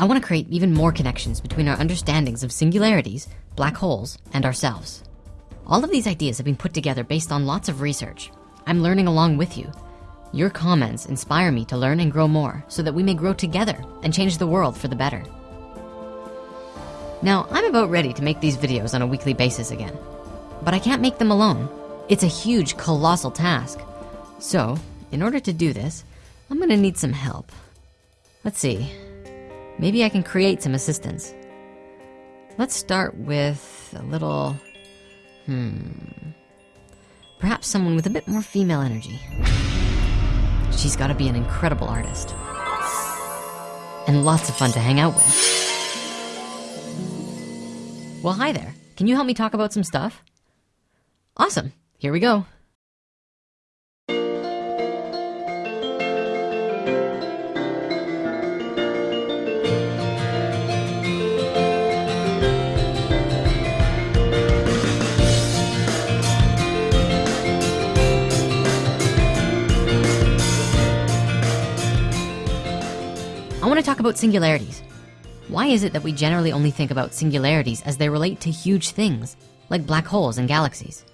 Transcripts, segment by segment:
I wanna create even more connections between our understandings of singularities, black holes, and ourselves. All of these ideas have been put together based on lots of research. I'm learning along with you. Your comments inspire me to learn and grow more so that we may grow together and change the world for the better. Now, I'm about ready to make these videos on a weekly basis again, but I can't make them alone. It's a huge, colossal task. So, in order to do this, I'm gonna need some help. Let's see, maybe I can create some assistance. Let's start with a little, hmm, perhaps someone with a bit more female energy. She's gotta be an incredible artist. And lots of fun to hang out with. Well, hi there. Can you help me talk about some stuff? Awesome, here we go. I wanna talk about singularities. Why is it that we generally only think about singularities as they relate to huge things, like black holes and galaxies?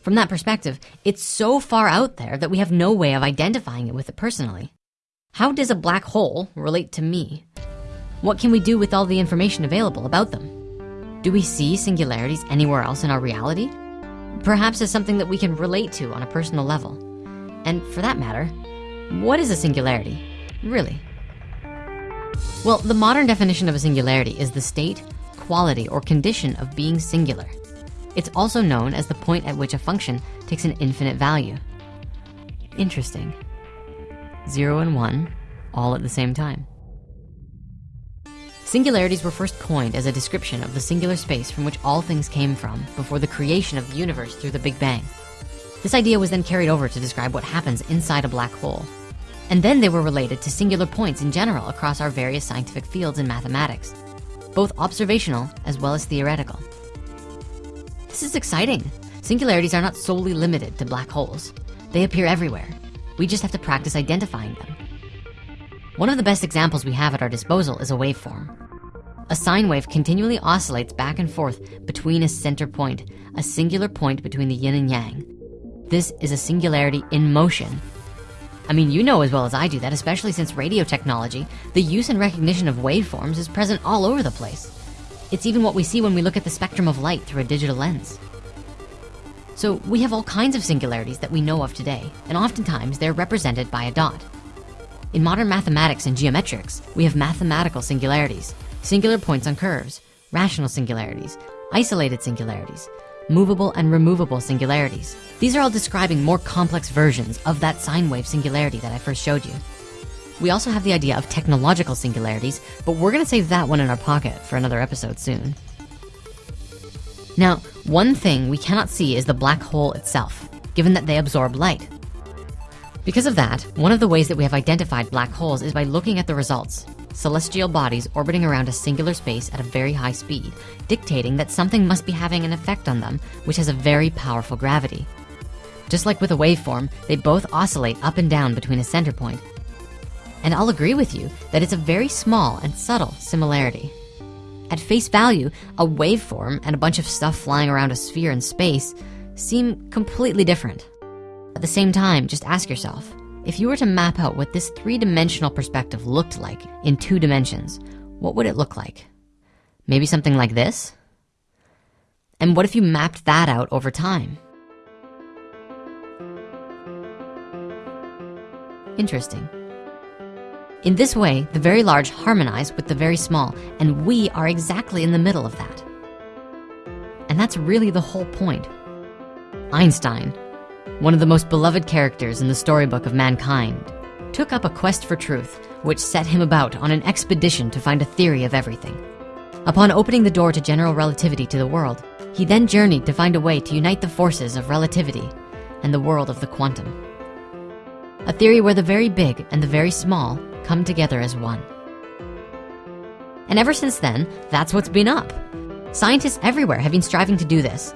From that perspective, it's so far out there that we have no way of identifying it with it personally. How does a black hole relate to me? What can we do with all the information available about them? Do we see singularities anywhere else in our reality? Perhaps as something that we can relate to on a personal level. And for that matter, what is a singularity, really? Well, the modern definition of a singularity is the state, quality, or condition of being singular. It's also known as the point at which a function takes an infinite value. Interesting. Zero and one, all at the same time. Singularities were first coined as a description of the singular space from which all things came from before the creation of the universe through the Big Bang. This idea was then carried over to describe what happens inside a black hole. And then they were related to singular points in general across our various scientific fields in mathematics, both observational as well as theoretical. This is exciting. Singularities are not solely limited to black holes. They appear everywhere. We just have to practice identifying them. One of the best examples we have at our disposal is a waveform. A sine wave continually oscillates back and forth between a center point, a singular point between the yin and yang. This is a singularity in motion. I mean, you know as well as I do that, especially since radio technology, the use and recognition of waveforms is present all over the place. It's even what we see when we look at the spectrum of light through a digital lens. So we have all kinds of singularities that we know of today, and oftentimes they're represented by a dot. In modern mathematics and geometrics, we have mathematical singularities, singular points on curves, rational singularities, isolated singularities, movable and removable singularities. These are all describing more complex versions of that sine wave singularity that I first showed you. We also have the idea of technological singularities, but we're gonna save that one in our pocket for another episode soon. Now, one thing we cannot see is the black hole itself, given that they absorb light. Because of that, one of the ways that we have identified black holes is by looking at the results. Celestial bodies orbiting around a singular space at a very high speed, dictating that something must be having an effect on them, which has a very powerful gravity. Just like with a waveform, they both oscillate up and down between a center point. And I'll agree with you that it's a very small and subtle similarity. At face value, a waveform and a bunch of stuff flying around a sphere in space seem completely different. At the same time, just ask yourself, if you were to map out what this three-dimensional perspective looked like in two dimensions, what would it look like? Maybe something like this? And what if you mapped that out over time? Interesting. In this way, the very large harmonize with the very small, and we are exactly in the middle of that. And that's really the whole point. Einstein, one of the most beloved characters in the storybook of mankind, took up a quest for truth, which set him about on an expedition to find a theory of everything. Upon opening the door to general relativity to the world, he then journeyed to find a way to unite the forces of relativity and the world of the quantum. A theory where the very big and the very small come together as one. And ever since then, that's what's been up. Scientists everywhere have been striving to do this.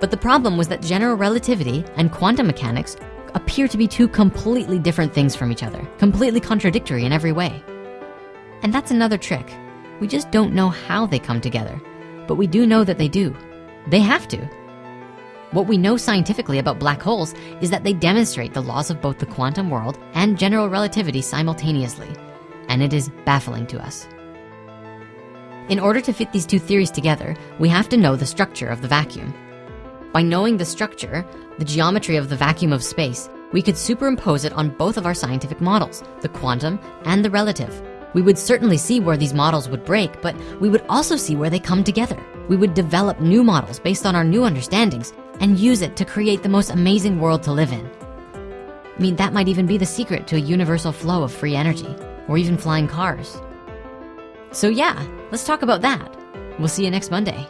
But the problem was that general relativity and quantum mechanics appear to be two completely different things from each other, completely contradictory in every way. And that's another trick. We just don't know how they come together, but we do know that they do. They have to. What we know scientifically about black holes is that they demonstrate the laws of both the quantum world and general relativity simultaneously, and it is baffling to us. In order to fit these two theories together, we have to know the structure of the vacuum. By knowing the structure, the geometry of the vacuum of space, we could superimpose it on both of our scientific models, the quantum and the relative. We would certainly see where these models would break, but we would also see where they come together. We would develop new models based on our new understandings and use it to create the most amazing world to live in. I mean, that might even be the secret to a universal flow of free energy or even flying cars. So yeah, let's talk about that. We'll see you next Monday.